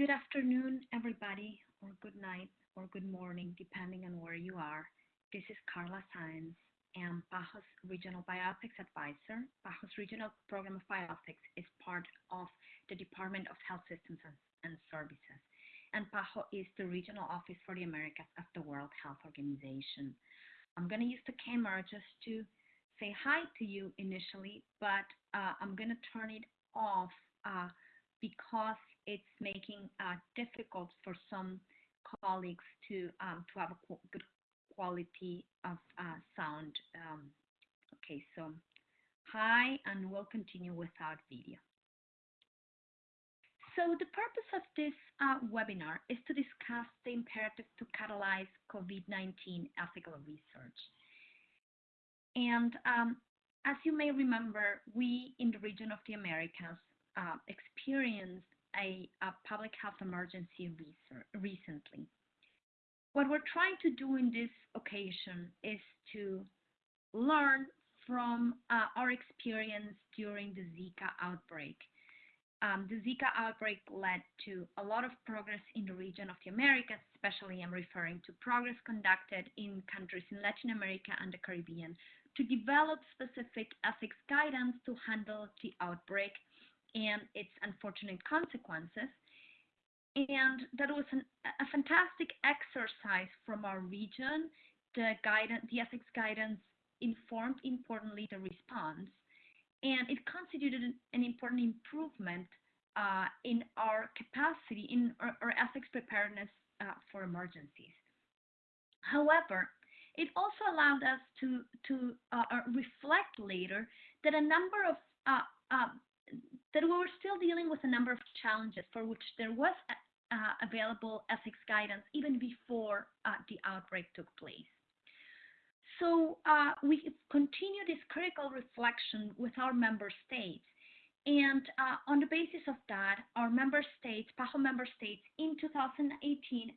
Good afternoon, everybody, or good night, or good morning, depending on where you are. This is Carla Sáenz, am PAHO's Regional Bioethics Advisor. PAHO's Regional Program of Bioethics is part of the Department of Health Systems and, and Services. And PAHO is the regional office for the Americas of the World Health Organization. I'm going to use the camera just to say hi to you initially, but uh, I'm going to turn it off uh, because it's making uh, difficult for some colleagues to um, to have a good quality of uh, sound. Um, okay, so hi, and we'll continue without video. So the purpose of this uh, webinar is to discuss the imperative to catalyze COVID-19 ethical research. And um, as you may remember, we in the region of the Americas uh, experienced a, a, public health emergency recently. What we're trying to do in this occasion is to learn from uh, our experience during the Zika outbreak. Um, the Zika outbreak led to a lot of progress in the region of the Americas, especially I'm referring to progress conducted in countries in Latin America and the Caribbean to develop specific ethics guidance to handle the outbreak and its unfortunate consequences, and that was an, a fantastic exercise from our region. The guidance, the ethics guidance informed importantly the response, and it constituted an, an important improvement uh, in our capacity, in our, our ethics preparedness uh, for emergencies. However, it also allowed us to, to uh, uh reflect later that a number of uh, uh, that we were still dealing with a number of challenges for which there was uh, available ethics guidance even before uh, the outbreak took place. So uh, we continue this critical reflection with our member states. And uh, on the basis of that, our member states, PAHO member states, in 2018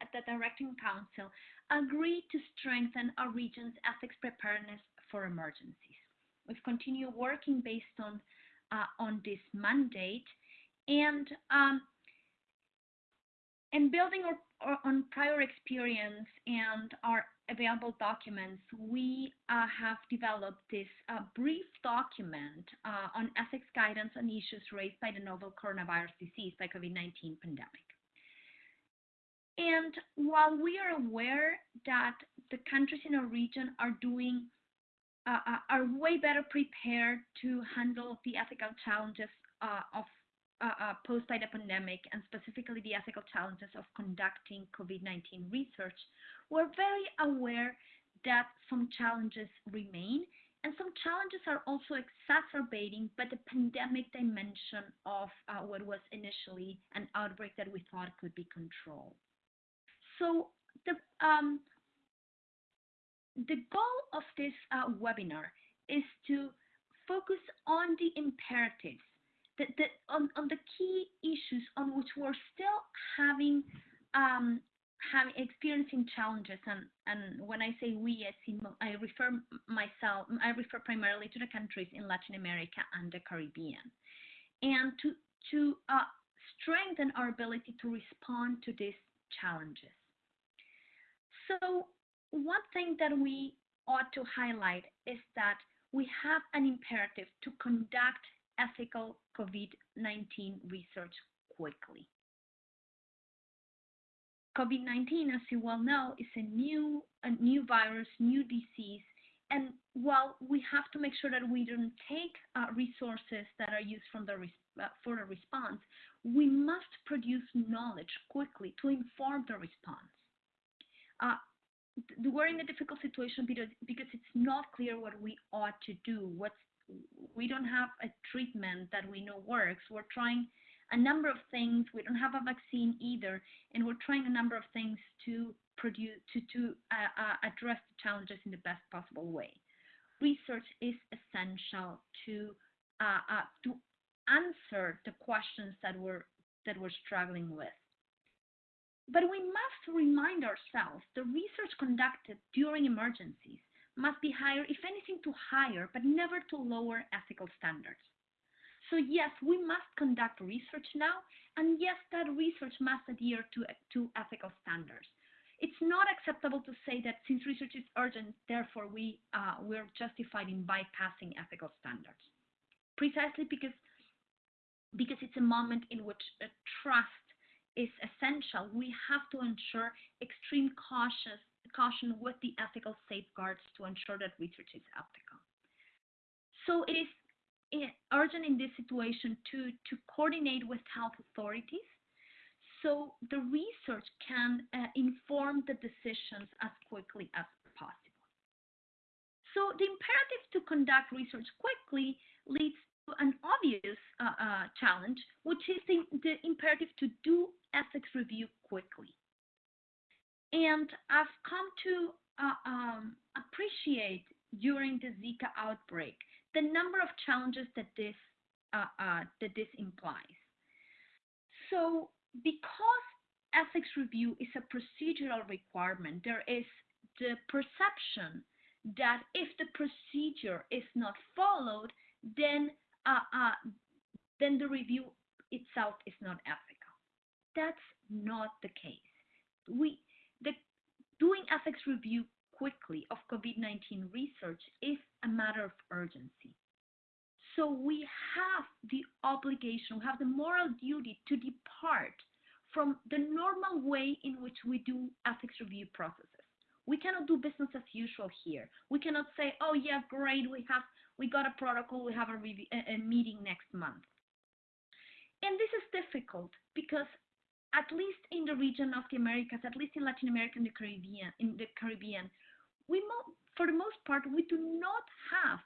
at the Directing Council agreed to strengthen our region's ethics preparedness for emergencies. We've continued working based on uh, on this mandate. And um, and building on prior experience and our available documents, we uh, have developed this uh, brief document uh, on ethics guidance on issues raised by the novel coronavirus disease, by COVID-19 pandemic. And while we are aware that the countries in our region are doing uh, uh, are way better prepared to handle the ethical challenges uh, of uh, uh, posed by the pandemic and specifically the ethical challenges of conducting COVID-19 research, we're very aware that some challenges remain and some challenges are also exacerbating by the pandemic dimension of uh, what was initially an outbreak that we thought could be controlled. So the um, the goal of this uh, webinar is to focus on the imperatives, that, that on, on the key issues on which we're still having um, having experiencing challenges and and when I say we I, see, I refer myself I refer primarily to the countries in Latin America and the Caribbean and to to uh, strengthen our ability to respond to these challenges. So one thing that we ought to highlight is that we have an imperative to conduct ethical COVID-19 research quickly. COVID-19, as you well know, is a new, a new virus, new disease, and while we have to make sure that we don't take uh, resources that are used from the uh, for the response, we must produce knowledge quickly to inform the response. Uh, we're in a difficult situation because because it's not clear what we ought to do. What's we don't have a treatment that we know works. We're trying a number of things. We don't have a vaccine either, and we're trying a number of things to produce to to uh, uh, address the challenges in the best possible way. Research is essential to uh, uh to answer the questions that we're that we're struggling with. But we must remind ourselves the research conducted during emergencies must be higher, if anything, to higher, but never to lower ethical standards. So yes, we must conduct research now, and yes, that research must adhere to, to ethical standards. It's not acceptable to say that since research is urgent, therefore we, uh, we're justified in bypassing ethical standards. Precisely because, because it's a moment in which trust is essential, we have to ensure extreme cautious, caution with the ethical safeguards to ensure that research is ethical. So it is urgent in this situation to, to coordinate with health authorities so the research can uh, inform the decisions as quickly as possible. So the imperative to conduct research quickly leads an obvious uh, uh, challenge, which is the, the, imperative to do ethics review quickly. And I've come to uh, um, appreciate during the Zika outbreak the number of challenges that this uh, uh, that this implies. So because ethics review is a procedural requirement, there is the perception that if the procedure is not followed, then Uh, uh, then the review itself is not ethical. That's not the case. We the doing ethics review quickly of COVID-19 research is a matter of urgency. So we have the obligation, we have the moral duty to depart from the normal way in which we do ethics review processes. We cannot do business as usual here. We cannot say, oh yeah, great, we have we got a protocol, we have a, a meeting next month. And this is difficult because at least in the region of the Americas, at least in Latin America and the Caribbean, in the Caribbean, we for the most part we do not have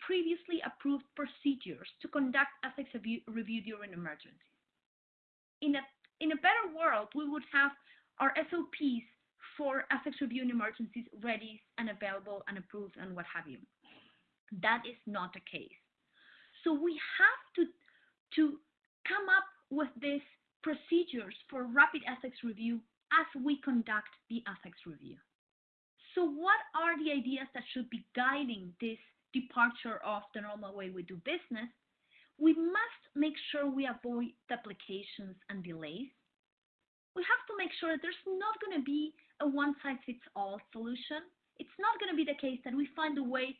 previously approved procedures to conduct ethics review during emergencies. In a, in a better world, we would have our SOPs for ethics review in emergencies ready and available and approved and what have you. That is not the case. So we have to, to come up with these procedures for rapid ethics review as we conduct the ethics review. So what are the ideas that should be guiding this departure of the normal way we do business, we must make sure we avoid duplications and delays. We have to make sure that there's not going to be a one-size-fits-all solution. It's not going to be the case that we find a way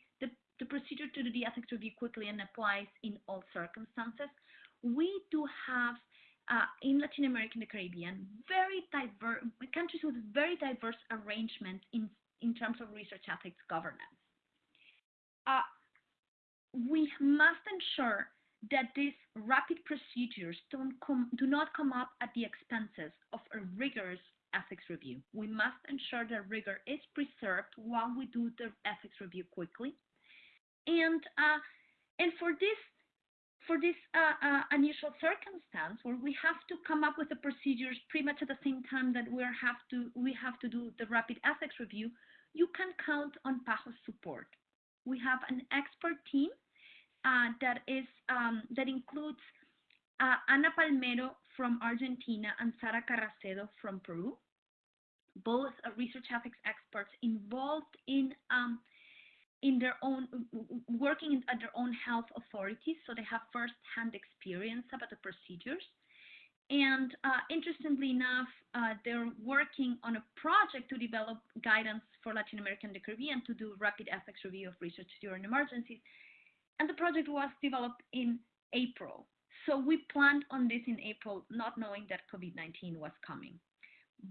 the procedure to do the ethics review quickly and applies in all circumstances. We do have uh, in Latin America and the Caribbean, very diverse countries with very diverse arrangements in, in terms of research ethics governance uh, we must ensure that these rapid procedures don't do not come up at the expenses of a rigorous ethics review. We must ensure that rigor is preserved while we do the ethics review quickly. And, uh, and for this, for this uh, uh, unusual circumstance where we have to come up with the procedures pretty much at the same time that we have to, we have to do the rapid ethics review, you can count on PAHO's support. We have an expert team uh, that is um, that includes uh, Ana Palmero from Argentina and Sara Carracedo from Peru, both research ethics experts involved in um, in their own working at their own health authorities, so they have first-hand experience about the procedures. And uh, interestingly enough, uh, they're working on a project to develop guidance for Latin America and the Caribbean to do rapid ethics review of research during emergencies. And the project was developed in April. So we planned on this in April, not knowing that COVID-19 was coming.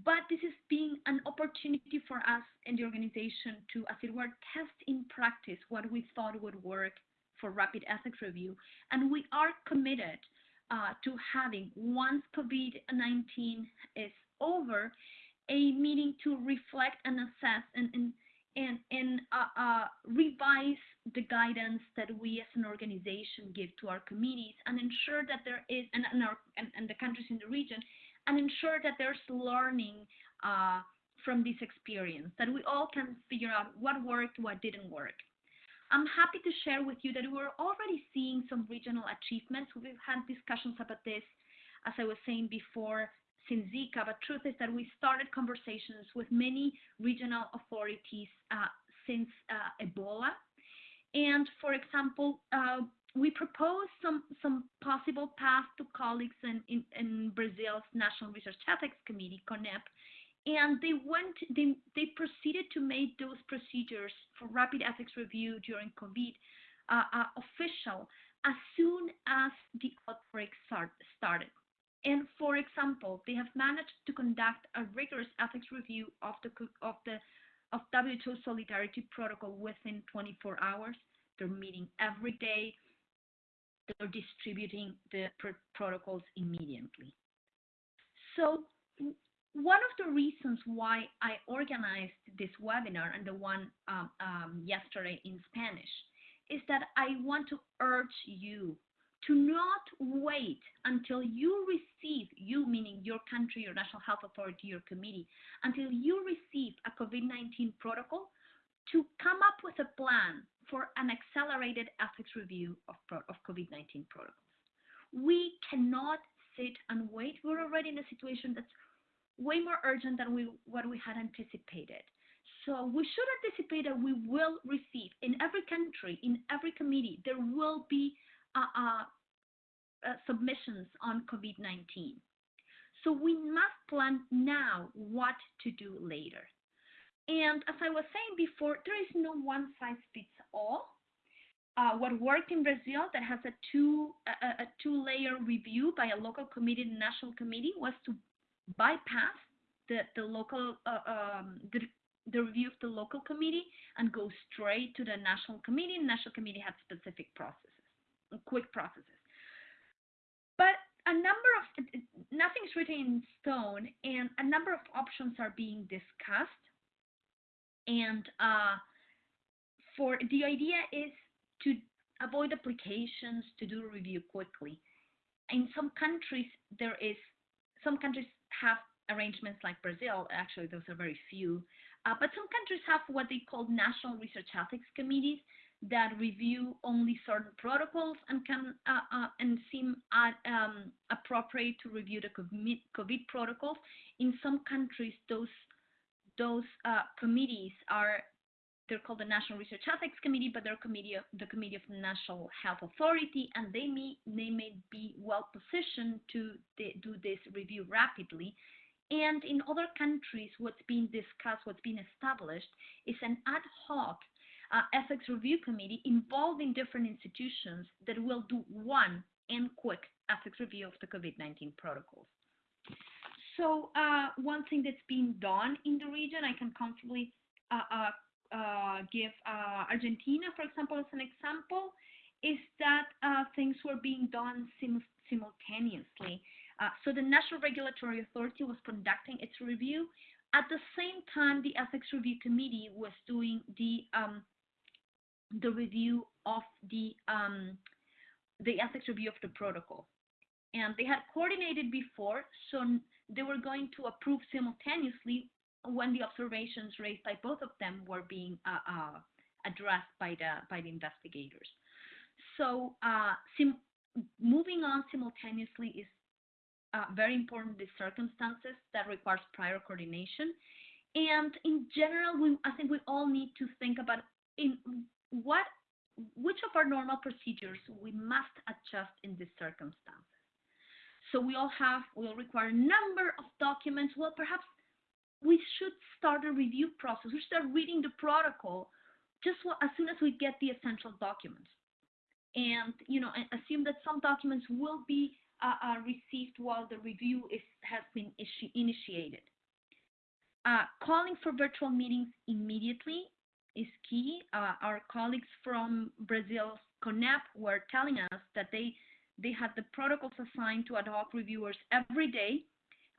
But this is being an opportunity for us in the organization to, as it were, test in practice what we thought would work for rapid ethics review. And we are committed uh, to having, once COVID-19 is over, a meeting to reflect and assess and, and, and, and uh, uh, revise the guidance that we as an organization give to our committees and ensure that there is, and, and, our, and, and the countries in the region, and ensure that there's learning uh, from this experience, that we all can figure out what worked, what didn't work. I'm happy to share with you that we're already seeing some regional achievements. We've had discussions about this, as I was saying before, since Zika, but truth is that we started conversations with many regional authorities uh, since uh, Ebola. And for example, uh, we proposed some some possible paths to colleagues in, in, in Brazil's National Research Ethics Committee, CONEP, and they went they they proceeded to make those procedures for rapid ethics review during COVID uh, uh, official as soon as the outbreak start, started. And for example, they have managed to conduct a rigorous ethics review of the of the of WHO Solidarity Protocol within 24 hours. They're meeting every day. They're distributing the pr protocols immediately. So one of the reasons why I organized this webinar and the one um, um, yesterday in Spanish is that I want to urge you to not wait until you receive, you meaning your country, your national health authority, your committee, until you receive a COVID-19 protocol to come up with a plan for an accelerated ethics review of, of COVID-19 protocols. We cannot sit and wait. We're already in a situation that's way more urgent than we, what we had anticipated. So we should anticipate that we will receive in every country, in every committee, there will be uh, uh, uh, submissions on COVID-19. So we must plan now what to do later. And as I was saying before, there is no one size fits all. Uh, what worked in Brazil that has a two a, a two layer review by a local committee and national committee was to bypass the the local uh, um, the, the review of the local committee and go straight to the national committee. National committee had specific processes quick processes. But a number of, nothing's written in stone, and a number of options are being discussed. And uh, for the idea is to avoid applications to do review quickly. In some countries, there is, some countries have arrangements like Brazil, actually those are very few, uh, but some countries have what they call national research ethics committees that review only certain protocols and can uh, uh, and seem uh, um, appropriate to review the COVID protocols. In some countries, those those uh, committees are they're called the National Research Ethics Committee, but they're committee of, the Committee of the National Health Authority, and they may they may be well positioned to do this review rapidly. And in other countries, what's being discussed, what's being established, is an ad hoc uh, ethics review committee involving different institutions that will do one and quick ethics review of the COVID-19 protocols. So uh, one thing that's being done in the region, I can comfortably uh, uh, uh give Argentina, for example, as an example, is that things were being done sim simultaneously. so the National Regulatory Authority was conducting its review. At the same time, the Ethics Review Committee was doing the um, the review of the um, the ethics review of the protocol. And they had coordinated before, so they were going to approve simultaneously when the observations raised by both of them were being uh, uh, addressed by the by the investigators. So uh, moving on simultaneously is uh, very important in circumstances that requires prior coordination. And in general, we, I think we all need to think about in what which of our normal procedures we must adjust in this circumstances. So we all have, we all require a number of documents. Well, perhaps we should start a review process. We should start reading the protocol just as soon as we get the essential documents. And, you know, assume that some documents will be uh, uh, received while the review is, has been initiated. Uh, calling for virtual meetings immediately is key. Uh, our colleagues from Brazil's CONEP were telling us that they they had the protocols assigned to ad hoc reviewers every day,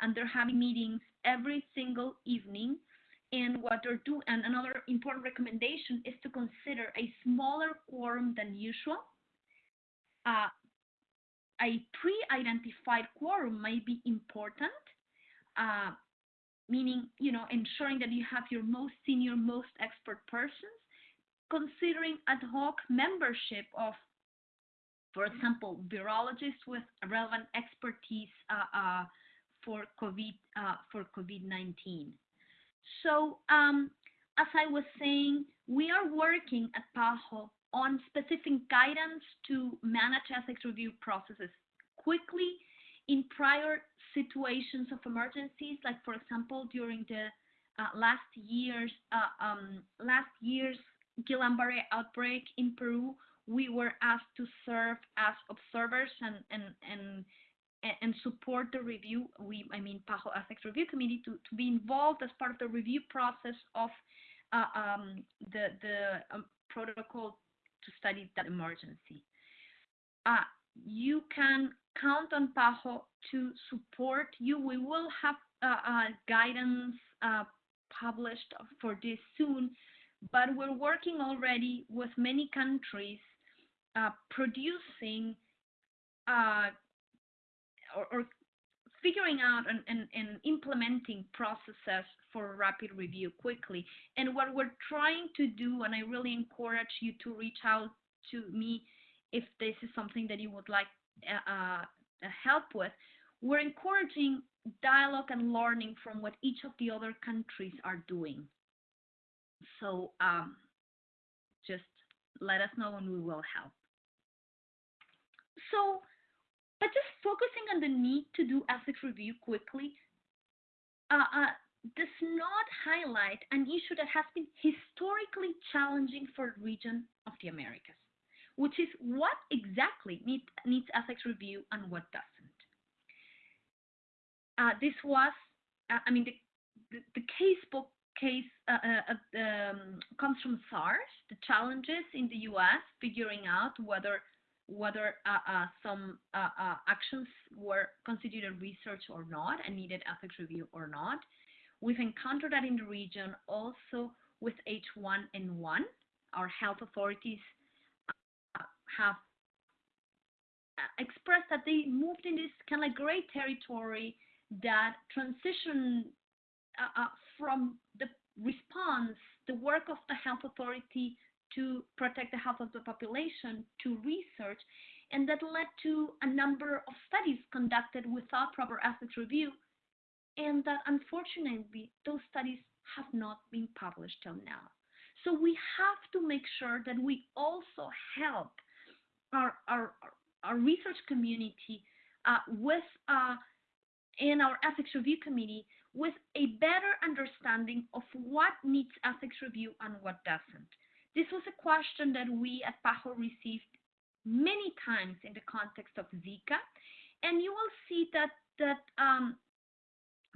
and they're having meetings every single evening. And what they're doing, and another important recommendation is to consider a smaller quorum than usual. Uh, a pre-identified quorum might be important. Uh, meaning, you know, ensuring that you have your most senior, most expert persons, considering ad hoc membership of, for example, virologists with relevant expertise uh, uh, for COVID uh, for COVID-19. So, um, as I was saying, we are working at PAHO on specific guidance to manage ethics review processes quickly in prior situations of emergencies, like for example during the uh, last year's uh, um, last year's Guillain-Barré outbreak in Peru, we were asked to serve as observers and and and and support the review. We, I mean, PAHO Ethics Review Committee to, to be involved as part of the review process of uh, um, the the um, protocol to study that emergency. Uh, you can count on PAHO to support you. We will have uh, uh guidance uh, published for this soon, but we're working already with many countries uh, producing or, or figuring out and, and, and, implementing processes for rapid review quickly. And what we're trying to do, and I really encourage you to reach out to me if this is something that you would like uh, uh, help with, we're encouraging dialogue and learning from what each of the other countries are doing. So um, just let us know and we will help. So but just focusing on the need to do ethics review quickly uh, uh, does not highlight an issue that has been historically challenging for the region of the Americas, which is what exactly need, needs ethics review and what doesn't. Uh, this was, uh, I mean, the, the, the casebook case uh, uh, um, comes from SARS, the challenges in the US figuring out whether whether uh, uh, some uh, uh, actions were considered research or not and needed ethics review or not. We've encountered that in the region also with H1N1. Our health authorities uh, have expressed that they moved in this kind of like gray territory that transition uh, from the response, the work of the health authority to protect the health of the population to research, and that led to a number of studies conducted without proper ethics review, and that unfortunately those studies have not been published till now. So we have to make sure that we also help our, our, our research community uh, with uh, in our ethics review committee with a better understanding of what needs ethics review and what doesn't. This was a question that we at PAHO received many times in the context of Zika, and you will see that that um,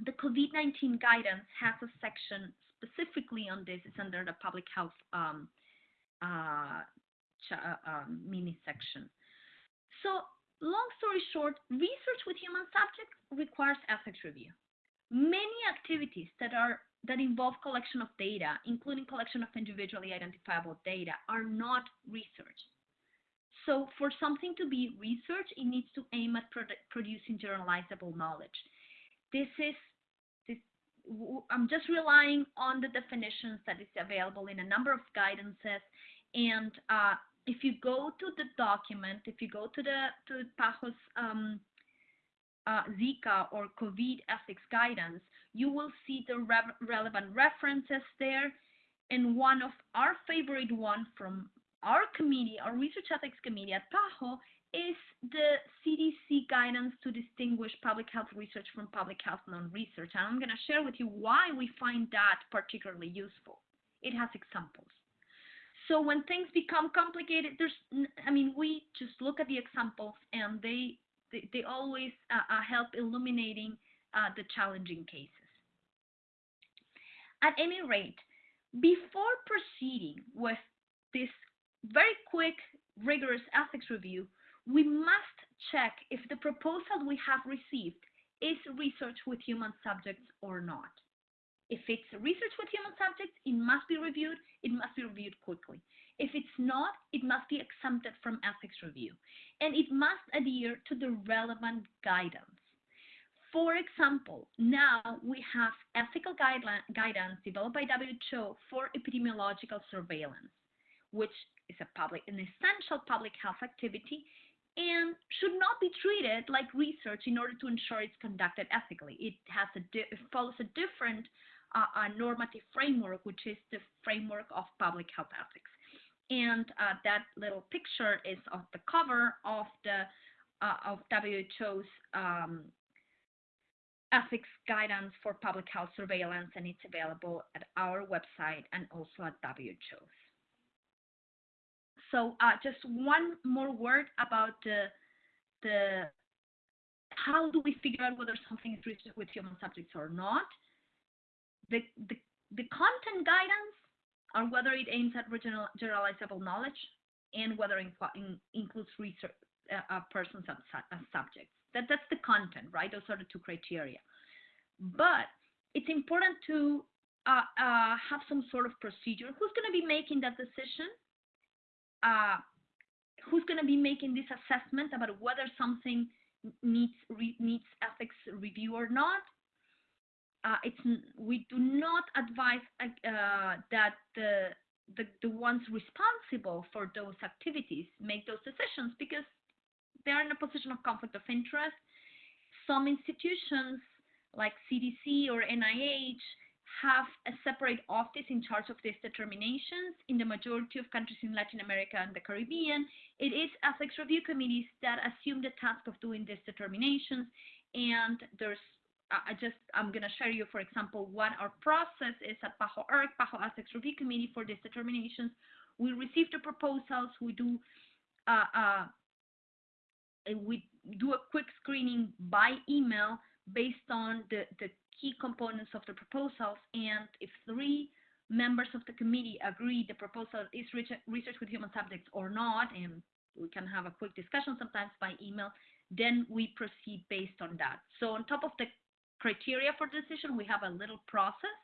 the COVID-19 guidance has a section specifically on this. It's under the public health um, uh, uh, um, mini section. So, long story short, research with human subjects requires ethics review. Many activities that are that involve collection of data, including collection of individually identifiable data, are not research. So for something to be research, it needs to aim at produ producing generalizable knowledge. This is, this, I'm just relying on the definitions that is available in a number of guidances. And uh, if you go to the document, if you go to the to PAHO's um, uh, Zika or COVID ethics guidance, you will see the re relevant references there. And one of our favorite one from our committee, our research ethics committee at PAHO, is the CDC guidance to distinguish public health research from public health non-research. And I'm going to share with you why we find that particularly useful. It has examples. So when things become complicated, there's, I mean, we just look at the examples and they they, they always uh, uh, help illuminating uh, the challenging cases. At any rate, before proceeding with this very quick, rigorous ethics review, we must check if the proposal we have received is research with human subjects or not. If it's research with human subjects, it must be reviewed, it must be reviewed quickly. If it's not, it must be exempted from ethics review, and it must adhere to the relevant guidance. For example, now we have ethical guidance developed by WHO for epidemiological surveillance, which is a public, an essential public health activity and should not be treated like research in order to ensure it's conducted ethically. It has a it follows a different uh, normative framework, which is the framework of public health ethics. And uh, that little picture is of the cover of the uh, of WHO's um, ethics guidance for public health surveillance, and it's available at our website and also at WHO's. So uh, just one more word about the the how do we figure out whether something is research with human subjects or not? The, the, the content guidance on whether it aims at generalizable knowledge and whether it in, includes research uh, persons as, as subjects. That, that's the content, right? Those are the two criteria. But it's important to uh, uh, have some sort of procedure. Who's going to be making that decision? Uh, who's going to be making this assessment about whether something needs needs ethics review or not. Uh, it's we do not advise uh, that the, the the ones responsible for those activities make those decisions because they are in a position of conflict of interest. Some institutions like CDC or NIH have a separate office in charge of these determinations. In the majority of countries in Latin America and the Caribbean, it is ethics review committees that assume the task of doing these determinations. And there's, I just, I'm going to share you, for example, what our process is at PAHO ERC, PAHO Ethics Review Committee for these determinations. We receive the proposals, we do, uh, uh, we do a quick screening by email based on the, the key components of the proposals, and if three members of the committee agree the proposal is research with human subjects or not, and we can have a quick discussion sometimes by email, then we proceed based on that. So on top of the criteria for decision, we have a little process.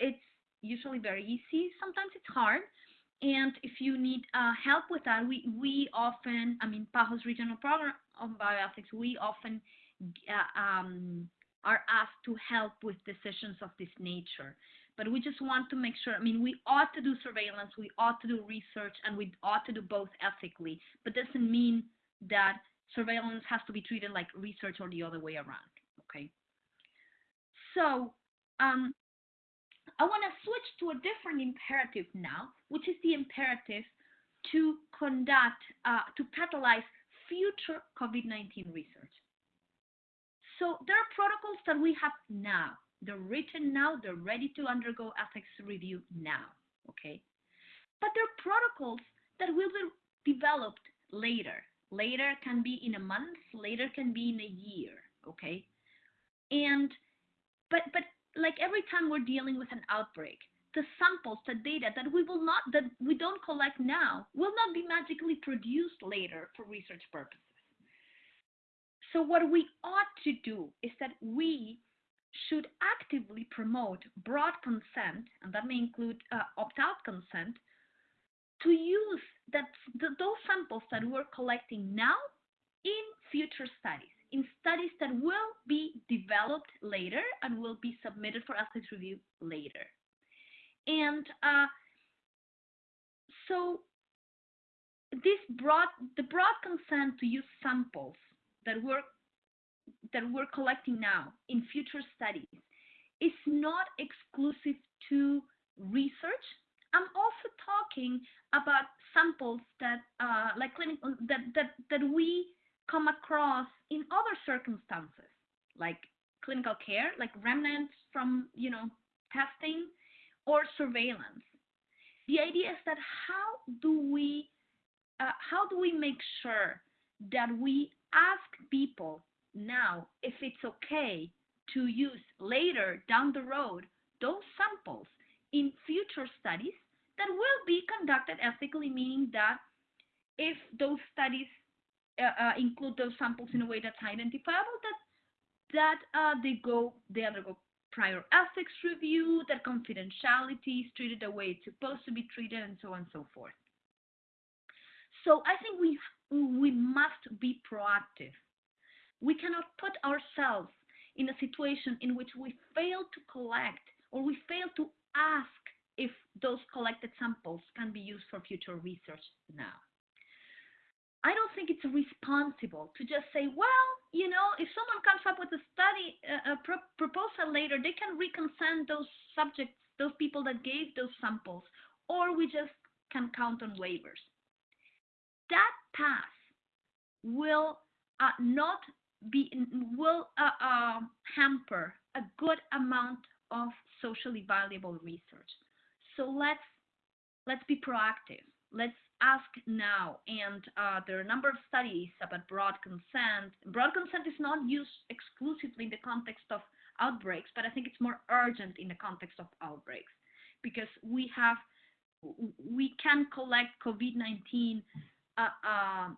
It's usually very easy. Sometimes it's hard. And if you need uh, help with that, we, we often, I mean, PAHO's regional program on bioethics, we often uh, um, are asked to help with decisions of this nature. But we just want to make sure, I mean, we ought to do surveillance, we ought to do research, and we ought to do both ethically, but doesn't mean that surveillance has to be treated like research or the other way around? So um, I want to switch to a different imperative now, which is the imperative to conduct, uh, to catalyze future COVID-19 research. So there are protocols that we have now. They're written now, they're ready to undergo ethics review now, okay? But there are protocols that will be developed later. Later can be in a month, later can be in a year, okay? And, but, but like every time we're dealing with an outbreak, the samples, the data that we will not, that we don't collect now will not be magically produced later for research purposes. So what we ought to do is that we should actively promote broad consent, and that may include uh, opt-out consent, to use that the, those samples that we're collecting now in future studies, in studies that will be developed later and will be submitted for ethics review later. And uh, so this broad, the broad consent to use samples that we're that we're collecting now in future studies is not exclusive to research. I'm also talking about samples that uh, like clinical that, that that we come across in other circumstances, like clinical care, like remnants from you know testing or surveillance. The idea is that how do we uh, how do we make sure that we ask people now if it's okay to use later down the road those samples in future studies that will be conducted ethically, meaning that if those studies uh, uh, include those samples in a way that's identifiable, that that uh, they go they undergo prior ethics review, that confidentiality is treated the way it's supposed to be treated, and so on and so forth. So I think we we must be proactive. We cannot put ourselves in a situation in which we fail to collect or we fail to ask if those collected samples can be used for future research now. I don't think it's responsible to just say, well, you know, if someone comes up with a study, a pro proposal later, they can reconsent those subjects, those people that gave those samples, or we just can count on waivers. That pass will uh, not be will uh, uh, hamper a good amount of socially valuable research. So let's let's be proactive. Let's ask now. And uh, there are a number of studies about broad consent. Broad consent is not used exclusively in the context of outbreaks, but I think it's more urgent in the context of outbreaks because we have we can collect COVID-19 uh, uh,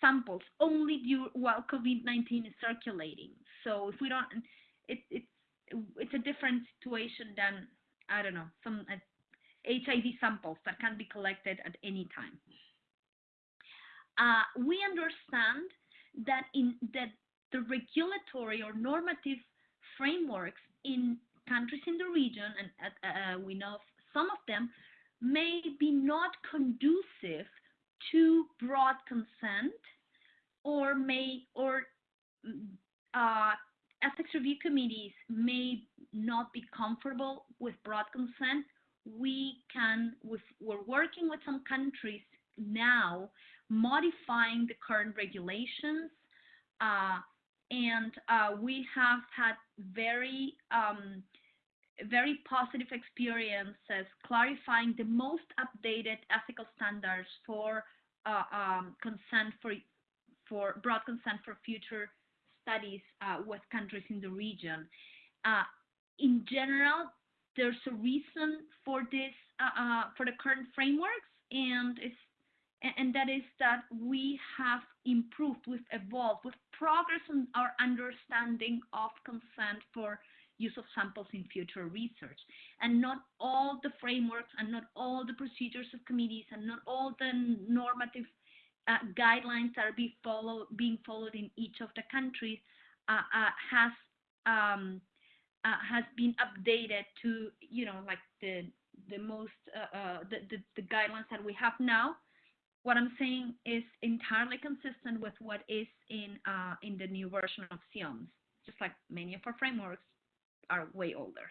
samples only due, while COVID-19 is circulating. So if we don't, it, it's it's a different situation than I don't know some HIV samples that can be collected at any time. Uh, we understand that in that the regulatory or normative frameworks in countries in the region, and uh, we know some of them, may be not conducive to broad consent or may or uh, ethics review committees may not be comfortable with broad consent we can we're working with some countries now modifying the current regulations uh, and uh, we have had very um, very positive experiences clarifying the most updated ethical standards for uh, um, consent for for broad consent for future studies uh, with countries in the region. Uh, in general, there's a reason for this uh, uh, for the current frameworks, and and that is that we have improved, we've evolved, we've progressed in our understanding of consent for use of samples in future research. And not all the frameworks and not all the procedures of committees and not all the normative uh, guidelines that are be follow, being followed in each of the countries uh, uh, has um, uh, has been updated to you know like the the most uh, uh, the, the, the guidelines that we have now what I'm saying is entirely consistent with what is in uh, in the new version of CIOMS, just like many of our frameworks are way older.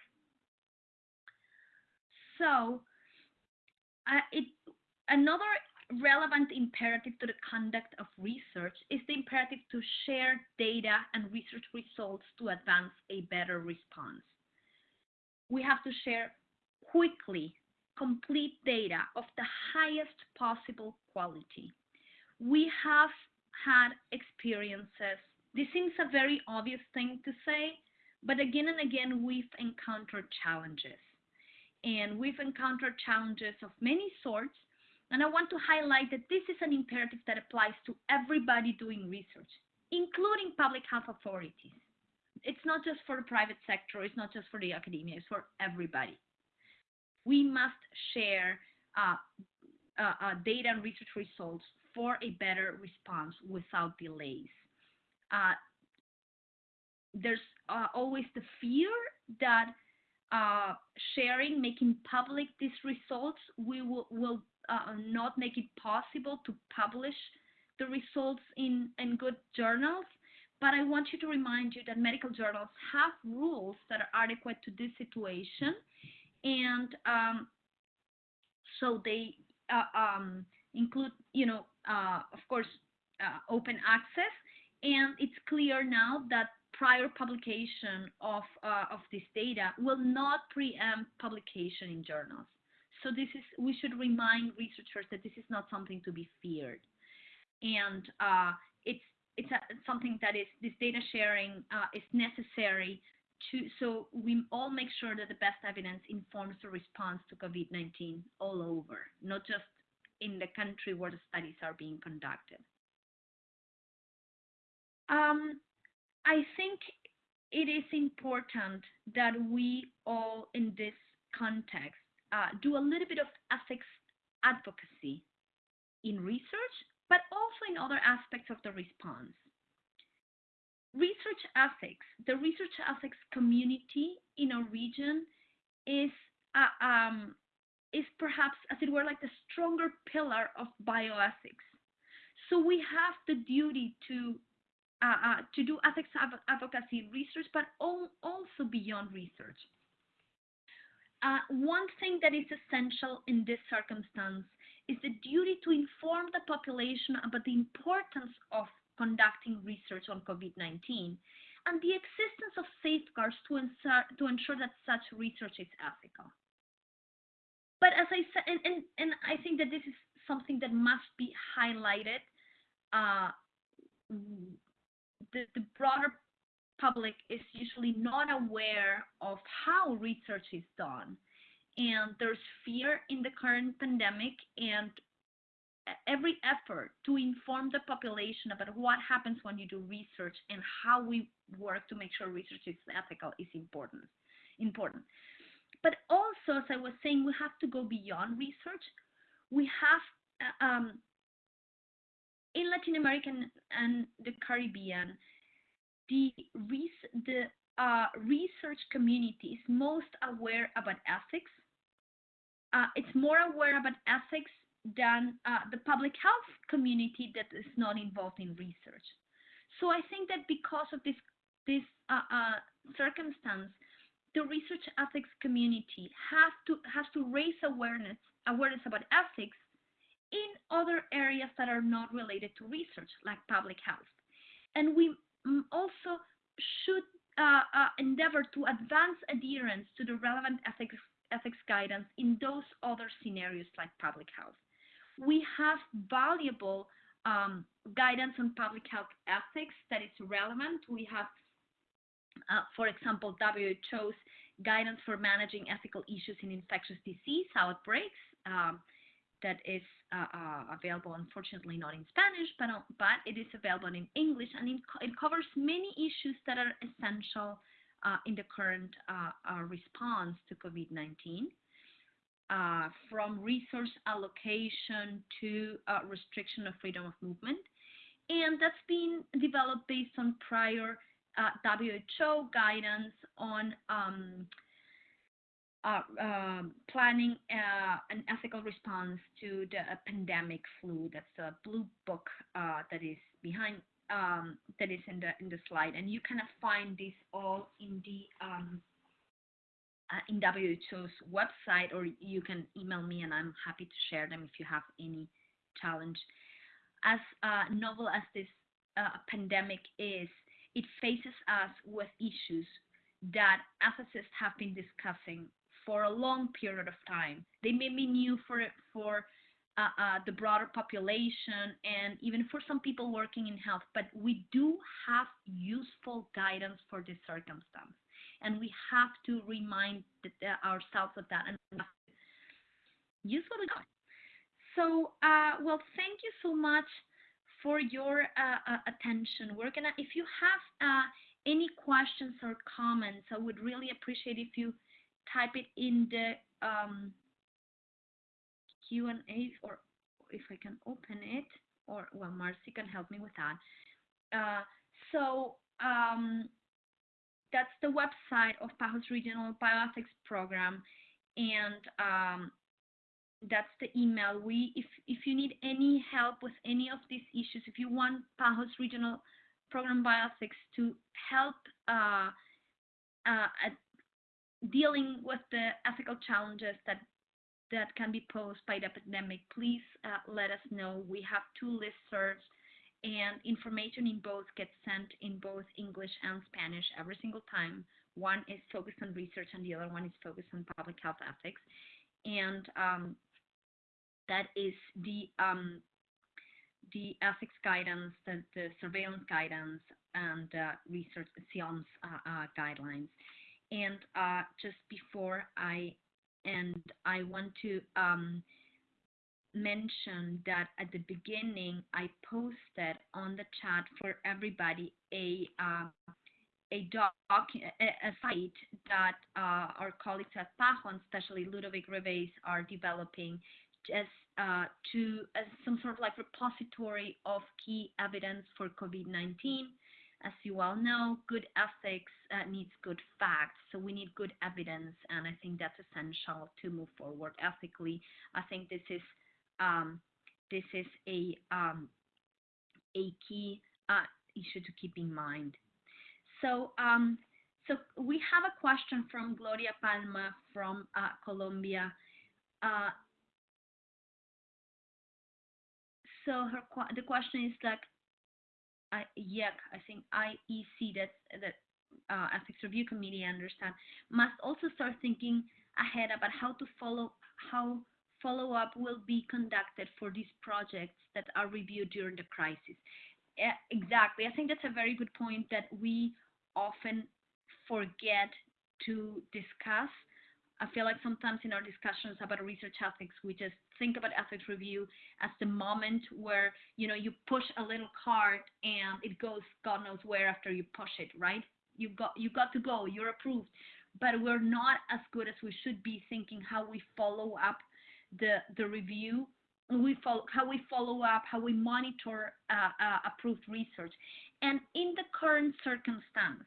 So uh, it another relevant imperative to the conduct of research is the imperative to share data and research results to advance a better response. We have to share quickly complete data of the highest possible quality. We have had experiences. This seems a very obvious thing to say, but again and again, we've encountered challenges. And we've encountered challenges of many sorts, and I want to highlight that this is an imperative that applies to everybody doing research, including public health authorities. It's not just for the private sector, it's not just for the academia, it's for everybody. We must share uh, uh, uh, data and research results for a better response without delays. Uh, there's uh, always the fear that uh, sharing, making public these results, we will, will uh, not make it possible to publish the results in, in good journals. But I want you to remind you that medical journals have rules that are adequate to this situation. And um, so they uh, um, include, you know, uh, of course, uh, open access. And it's clear now that prior publication of, uh, of this data will not preempt publication in journals. So this is, we should remind researchers that this is not something to be feared. And uh, it's, it's a, something that is, this data sharing uh, is necessary to, so we all make sure that the best evidence informs the response to COVID-19 all over, not just in the country where the studies are being conducted. Um, I think it is important that we all in this context uh, do a little bit of ethics advocacy in research, but also in other aspects of the response. Research ethics, the research ethics community in our region is uh, um, is perhaps, as it were, like the stronger pillar of bioethics. So we have the duty to uh, uh, to do ethics advocacy in research, but also beyond research. Uh, one thing that is essential in this circumstance is the duty to inform the population about the importance of conducting research on COVID-19 and the existence of safeguards to ensure, to ensure that such research is ethical. But as I said, and, and, and I think that this is something that must be highlighted, uh, the, the broader public is usually not aware of how research is done. And there's fear in the current pandemic and every effort to inform the population about what happens when you do research and how we work to make sure research is ethical is important. important. But also, as I was saying, we have to go beyond research. We have, uh, um, in Latin America and the Caribbean, the, res the uh, research community is most aware about ethics. Uh, it's more aware about ethics than uh, the public health community that is not involved in research. So I think that because of this this uh, uh, circumstance, the research ethics community has to has to raise awareness awareness about ethics in other areas that are not related to research, like public health. And we also should uh, uh, endeavor to advance adherence to the relevant ethics, ethics guidance in those other scenarios like public health. We have valuable um, guidance on public health ethics that is relevant. We have, uh, for example, WHO's guidance for managing ethical issues in infectious disease outbreaks. Um, that is uh, uh, available, unfortunately not in Spanish, but, uh, but it is available in English, and it, it covers many issues that are essential uh, in the current uh, uh, response to COVID-19. from resource allocation to restriction of freedom of movement. And that's been developed based on prior WHO guidance on um, uh, um, planning uh, an ethical response to the uh, pandemic flu. That's the blue book uh, that is behind um, that is in the in the slide, and you kind of find this all in the um, uh, in WHO's website, or you can email me, and I'm happy to share them if you have any challenge. As novel as this pandemic is, it faces us with issues that ethicists have been discussing for a long period of time. They may be new for for uh, uh, the broader population and even for some people working in health, but we do have useful guidance for this circumstance, and we have to remind the, uh, ourselves of that and useful. So, uh, well, thank you so much for your uh, attention. We're gonna, if you have any questions or comments, I would really appreciate if you type it in the um, Q&A or if I can open it or well Marcy can help me with that. Uh, so um, that's the website of PAHO's Regional Bioethics Program and um, that's the email. We, if, if you need any help with any of these issues, if you want PAHO's Regional Program Bioethics to help uh, uh, dealing with the ethical challenges that that can be posed by the pandemic, please uh, let us know. We have two listservs and information in both gets sent in both English and Spanish every single time. One is focused on research and the other one is focused on public health ethics. And um, that is the um, the ethics guidance, the, the surveillance guidance, and uh, research science uh, uh, guidelines. And uh, just before I end, I want to um, mention that at the beginning I posted on the chat for everybody a uh, a doc a, site that uh, our colleagues at PAHO, especially Ludovic Reveiz, are developing just uh, to as some sort of like repository of key evidence for COVID-19 as you all know, good ethics uh, needs good facts. So we need good evidence, and I think that's essential to move forward ethically. I think this is um, this is a um, a key uh, issue to keep in mind. So um, So we have a question from Gloria Palma from uh, Colombia. Uh, so her the question is like, I, yeah, I think IEC, that that uh, ethics review committee, understand, must also start thinking ahead about how to follow how follow up will be conducted for these projects that are reviewed during the crisis. Yeah, exactly. I think that's a very good point that we often forget to discuss. I feel like sometimes in our discussions about research ethics, we just think about ethics review as the moment where you know you push a little card and it goes God knows where after you push it, right? You got you got to go, you're approved. But we're not as good as we should be thinking how we follow up the the review we follow how we follow up how we monitor uh, uh, approved research and in the current circumstance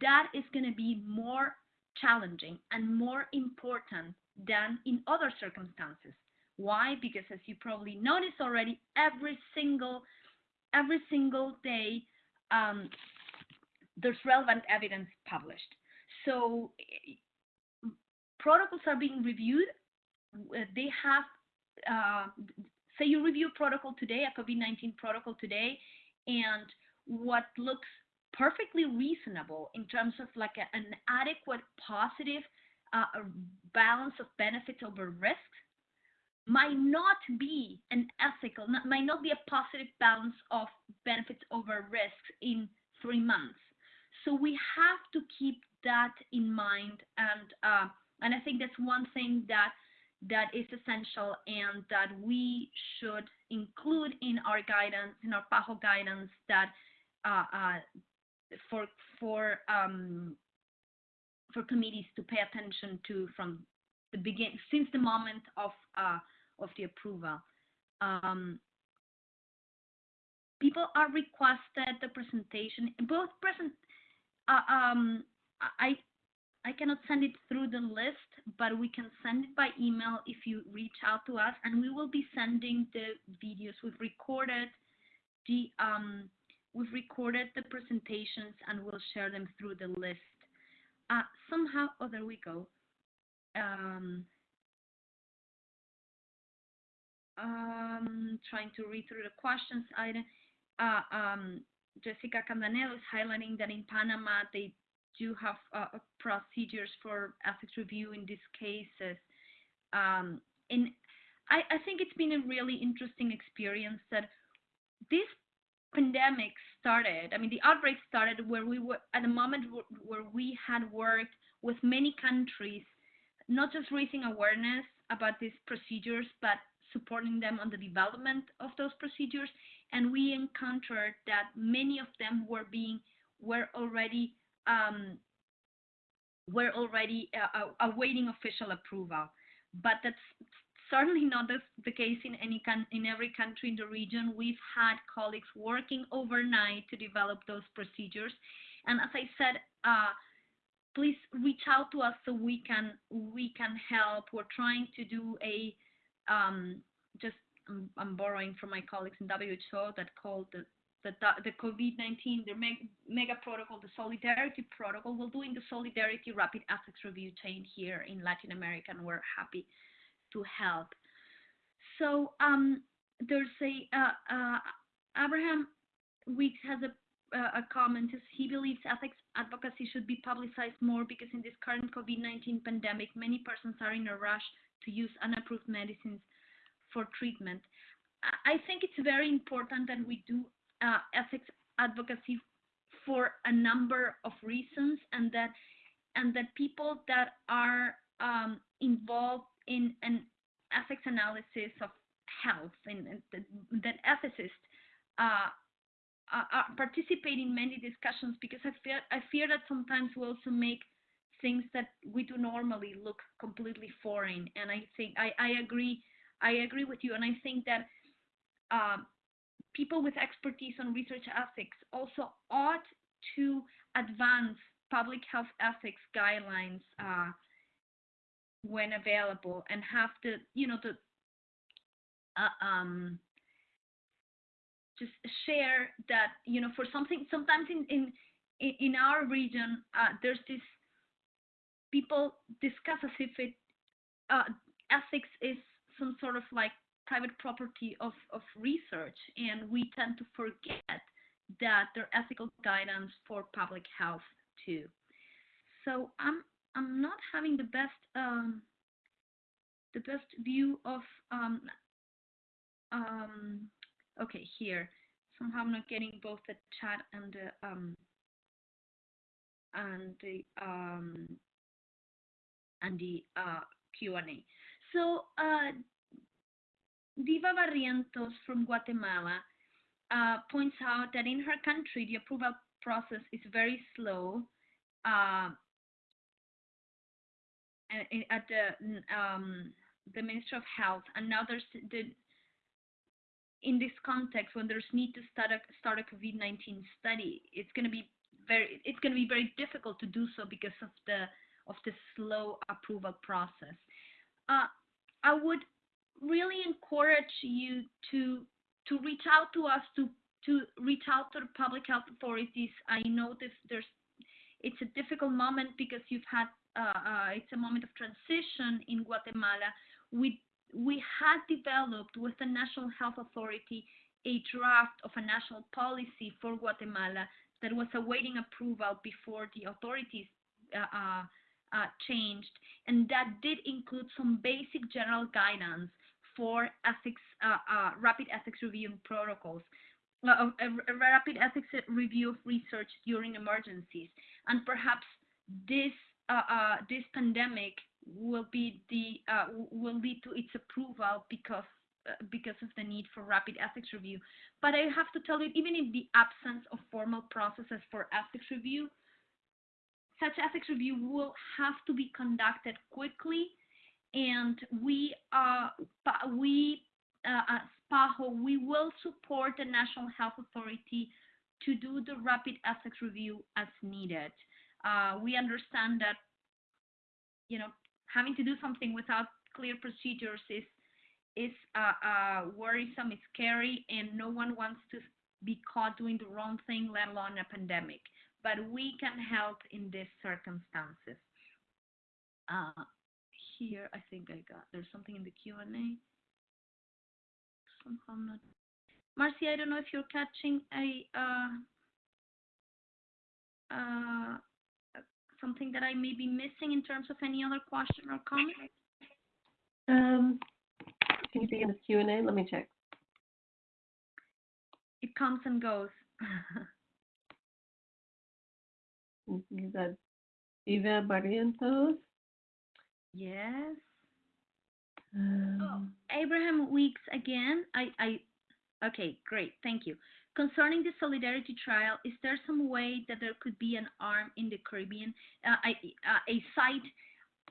that is going to be more challenging and more important than in other circumstances. Why? Because as you probably noticed already every single every single day um, there's relevant evidence published. So protocols are being reviewed. They have uh, say you review a protocol today, a COVID-19 protocol today, and what looks perfectly reasonable in terms of like a, an adequate positive uh, balance of benefits over risks might not be an ethical, not, might not be a positive balance of benefits over risks in three months. So we have to keep that in mind, and uh, and I think that's one thing that that is essential and that we should include in our guidance, in our PAHO guidance, that uh, uh, for for um, for committees to pay attention to from the begin since the moment of uh, of the approval. Um, people are requested the presentation both present. Uh, um, I I cannot send it through the list, but we can send it by email if you reach out to us, and we will be sending the videos. We've recorded the um, we've recorded the presentations, and we'll share them through the list. Uh, somehow, oh, there we go. Um, um, trying to read through the questions. I, uh, um, Jessica Candanedo is highlighting that in Panama they do have uh, procedures for ethics review in these cases. Um, and I, I, think it's been a really interesting experience that this pandemic started. I mean, the outbreak started where we were at a moment where we had worked with many countries, not just raising awareness about these procedures, but supporting them on the development of those procedures. And we encountered that many of them were being were already um, we're already uh, uh, awaiting official approval. But that's certainly not the, the case in any in every country in the region. We've had colleagues working overnight to develop those procedures, and as I said, uh, please reach out to us so we can we can help. We're trying to do a um, just I'm, I'm borrowing from my colleagues in WHO that called the the, the COVID-19, the mega protocol, the solidarity protocol. We're doing the solidarity rapid ethics review chain here in Latin America, and we're happy to help. So um, there's a uh, uh, Abraham Weeks has a a comment is he believes ethics advocacy should be publicized more because in this current COVID-19 pandemic, many persons are in a rush to use unapproved medicines for treatment. I think it's very important that we do uh, ethics advocacy for a number of reasons, and that and that people that are um, involved in an ethics analysis of health and, and that ethicists uh, are participate in many discussions because I fear I fear that sometimes we also make things that we do normally look completely foreign. And I think I, I agree I agree with you, and I think that um, people with expertise on research ethics also ought to advance public health ethics guidelines uh, when available and have to, you know, to uh, um, just share that, you know, for something, sometimes in, in in, our region, uh, there's this people discuss as if it uh, ethics is some sort of like private property of, of research, and we tend to forget that there are ethical guidance for public health too. So I'm I'm not having the best um, the best view of um, um, okay here somehow I'm not getting both the chat and the um, and the um, and the uh, Q&A. So uh, Diva Barrientos from Guatemala uh, points out that in her country the approval process is very slow. Uh, at the um, the Ministry of Health, there's the in this context when there's need to start a start a COVID-19 study, it's going to be very it's going to be very difficult to do so because of the of the slow approval process. Uh, I would really encourage you to to reach out to us to to reach out to the public health authorities. I know this there's it's a difficult moment because you've had uh, uh, it's a moment of transition in Guatemala. We we had developed with the National Health Authority a draft of a national policy for Guatemala that was awaiting approval before the authorities uh, uh, uh, changed, and that did include some basic general guidance for ethics, uh, rapid ethics review protocols, a, a, rapid ethics review of research during emergencies, and perhaps this this pandemic will be the uh, will lead to its approval because uh, because of the need for rapid ethics review. But I have to tell you, even in the absence of formal processes for ethics review, such ethics review will have to be conducted quickly, and we uh, we uh, as PAHO we will support the National Health Authority to do the rapid ethics review as needed. Uh, we understand that you know having to do something without clear procedures is is uh, uh, worrisome, it's scary, and no one wants to be caught doing the wrong thing, let alone a pandemic. But we can help in these circumstances. Uh, here, I think I got, there's something in the Q&A. Somehow not. Marcy, I don't know if you're catching a, uh, uh, something that I may be missing in terms of any other question or comment? Um, can you see in the Q&A? Let me check. It comes and goes. Is that Eva Barrientos? Yes. Um, oh, Abraham Weeks again. I, I, okay, great. Thank you. Concerning the Solidarity Trial, is there some way that there could be an arm in the Caribbean, uh, a, a site?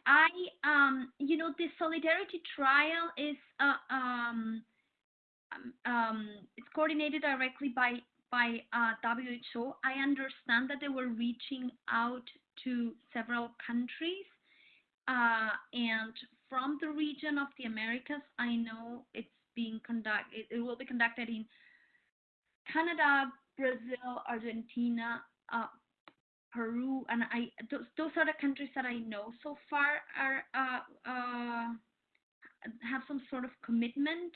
I, um, you know, the Solidarity Trial is, uh, um, um, um, it's coordinated directly by by uh, WHO. I understand that they were reaching out to several countries, uh, and from the region of the Americas, I know it's being conducted. It, it will be conducted in Canada, Brazil, Argentina, uh, Peru, and I those, those are the countries that I know so far are uh, uh, have some sort of commitment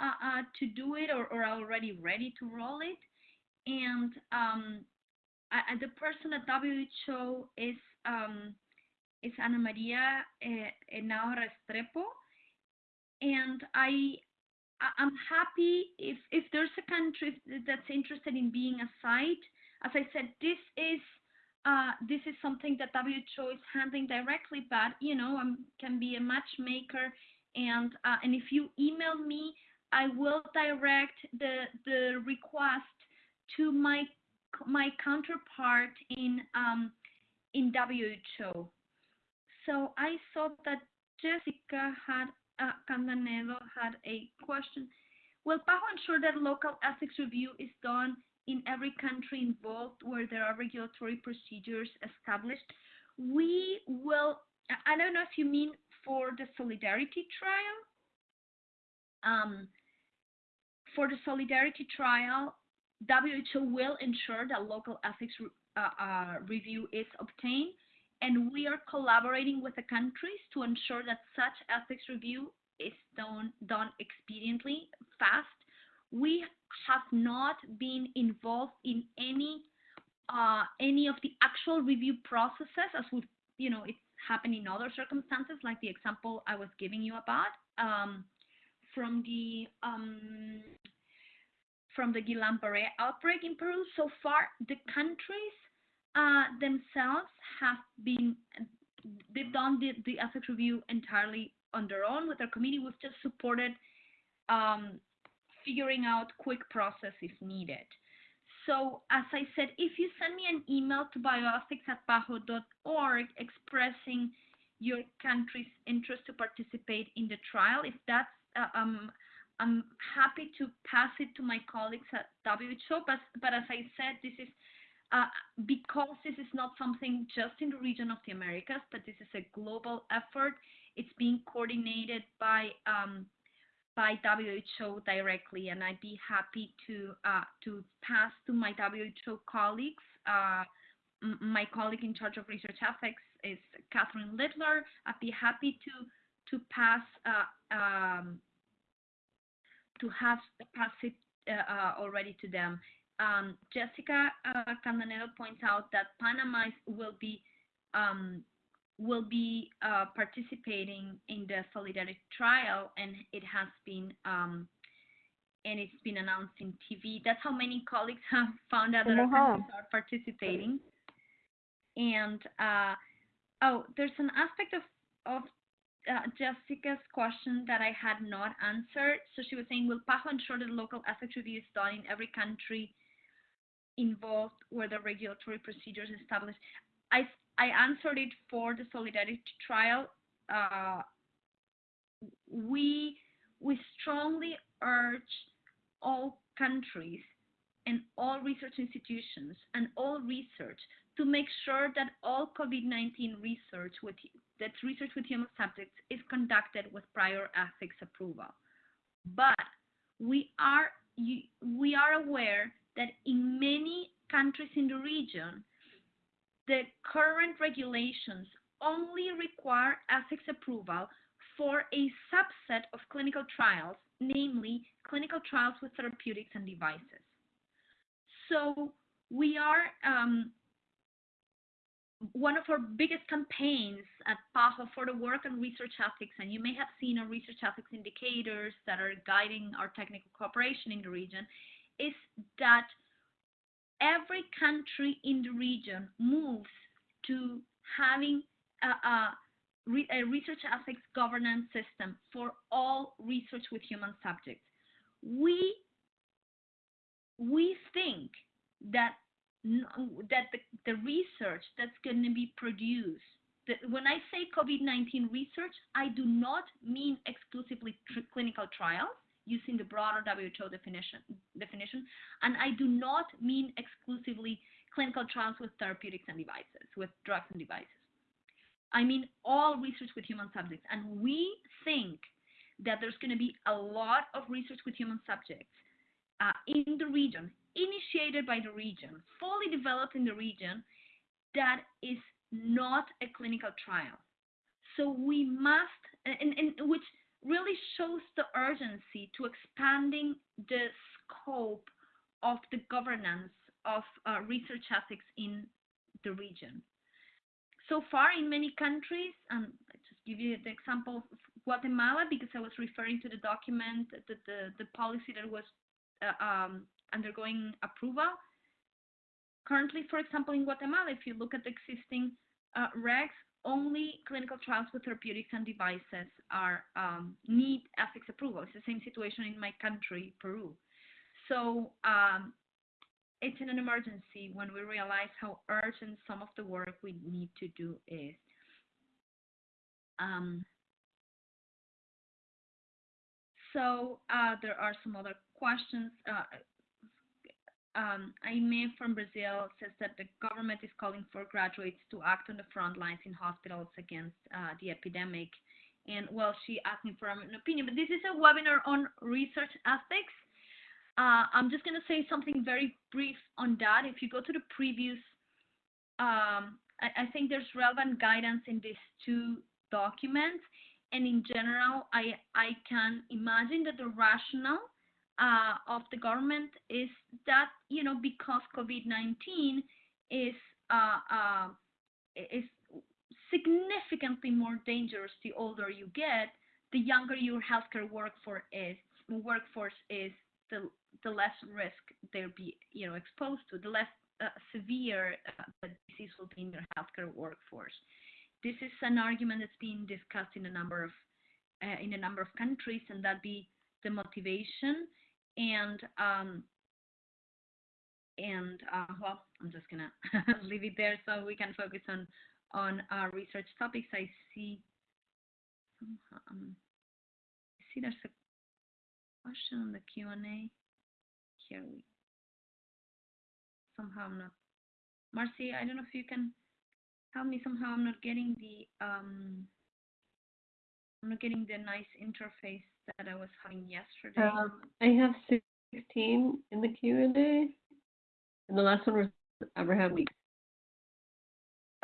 uh, uh, to do it or, or are already ready to roll it. And um, I, the person at WHO is um, is Ana Maria eh, Henao Restrepo, and I I'm happy if if there's a country that's interested in being a site. As I said, this is uh, this is something that WHO is handling directly, but you know, I can be a matchmaker, and uh, and if you email me, I will direct the the request to my my counterpart in um, in WHO. So I saw that Jessica had uh, had a question. Will PAHO ensure that local ethics review is done in every country involved where there are regulatory procedures established? We will, I don't know if you mean for the solidarity trial. Um, for the solidarity trial, WHO will ensure that local ethics uh, uh, review is obtained, and we are collaborating with the countries to ensure that such ethics review is done, done expediently, fast. We have not been involved in any uh, any of the actual review processes as would you know it's happened in other circumstances like the example I was giving you about um, from the um, from the Guillain-Barré outbreak in Peru. So far, the countries uh, themselves have been they've done the, the ethics review entirely on their own with their committee. We've just supported um, figuring out quick process if needed. So as I said, if you send me an email to bioethics at paho.org expressing your country's interest to participate in the trial, if that's, uh, um, I'm happy to pass it to my colleagues at WHO, but, but as I said, this is uh, because this is not something just in the region of the Americas, but this is a global effort. It's being coordinated by um, by WHO directly, and I'd be happy to uh, to pass to my WHO colleagues. Uh, my colleague in charge of research ethics is Catherine Littler. I'd be happy to to pass uh, um, to have pass it uh, already to them. Um, Jessica uh, Candanedo points out that Panama will be um, will be uh, participating in the Solidarity trial, and it has been um, and it's been announced in TV. That's how many colleagues have found out that our countries are participating. And uh, oh, there's an aspect of of uh, Jessica's question that I had not answered. So she was saying, will PAHO ensure that local ethics review is done in every country involved were the regulatory procedures established? I I answered it for the solidarity trial. Uh, we we strongly urge all countries and all research institutions and all research to make sure that all COVID-19 research with that research with human subjects is conducted with prior ethics approval. But we are we are aware that in many countries in the region, the current regulations only require ethics approval for a subset of clinical trials, namely clinical trials with therapeutics and devices. So we are um, one of our biggest campaigns at PAHO for the work on research ethics, and you may have seen our research ethics indicators that are guiding our technical cooperation in the region, is that every country in the region moves to having a, a, a research ethics governance system for all research with human subjects. We we think that that the, the research that's going to be produced when I say COVID-19 research, I do not mean exclusively clinical trials using the broader WHO definition, definition. And I do not mean exclusively clinical trials with therapeutics and devices, with drugs and devices. I mean all research with human subjects. And we think that there's going to be a lot of research with human subjects uh, in the region, initiated by the region, fully developed in the region, that is not a clinical trial. So we must, and, and which really shows the urgency to expanding the scope of the governance of uh, research ethics in the region. So far, in many countries, and I just give you the example of Guatemala because I was referring to the document, the, the, the policy that was uh, um, undergoing approval. Currently, for example, in Guatemala, if you look at the existing uh, regs, only clinical trials with therapeutics and devices are um, need ethics approval. It's the same situation in my country, Peru. So um, it's in an emergency when we realize how urgent some of the work we need to do is. Um, so uh, there are some other questions. Uh, um, Aime from Brazil says that the government is calling for graduates to act on the front lines in hospitals against uh, the epidemic. And well, she asked me for an opinion, but this is a webinar on research ethics. Uh, I'm just going to say something very brief on that. If you go to the previous um, I, I think there's relevant guidance in these two documents. And in general, I, I can imagine that the rationale uh, of the government is that, you know, because COVID-19 is, uh, uh, is significantly more dangerous the older you get, the younger your healthcare workforce is, workforce is, the, the less risk they'll be, you know, exposed to, the less uh, severe uh, the disease will be in their healthcare workforce. This is an argument that's being discussed in a number of uh, in a number of countries, and that be the motivation. And um, and uh, well, I'm just gonna leave it there so we can focus on on our research topics. I see um, I see there's a question on the Q&A. Here we somehow I'm not Marcy, I don't know if you can help me somehow I'm not getting the um I'm not getting the nice interface that I was having yesterday. Um, I have 16 in the Q&A, and the last one was Abraham Weeks.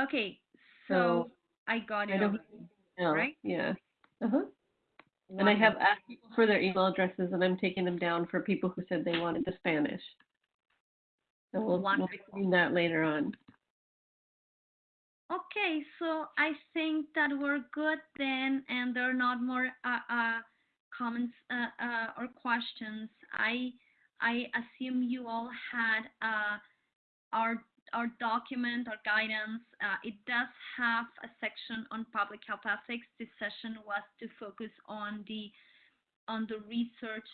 Okay, so, So, I got I it. don't already. Right? Yeah. Uh-huh. And I have asked people for their email addresses, and I'm taking them down for people who said they wanted the Spanish. So we'll, we'll Wonderful. do that later on. Okay, so I think that we're good then, and there are not more uh, uh, comments uh, uh, or questions. I I assume you all had uh, our our document, our guidance. Uh, it does have a section on public health ethics. This session was to focus on the on the research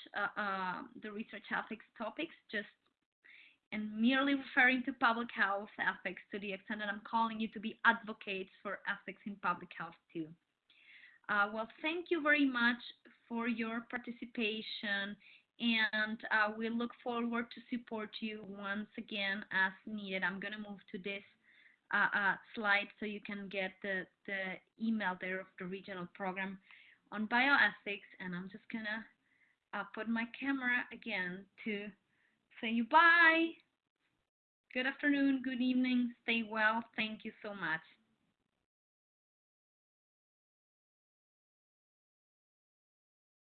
the research ethics topics, just and merely referring to public health ethics to the extent that I'm calling you to be advocates for ethics in public health too. Uh, well, thank you very much for your participation and uh, we look forward to support you once again as needed. I'm going to move to this uh, uh, slide so you can get the, the email there of the regional program on bioethics and I'm just going to uh, put my camera again to say you bye. Good afternoon, good evening, stay well. Thank you so much.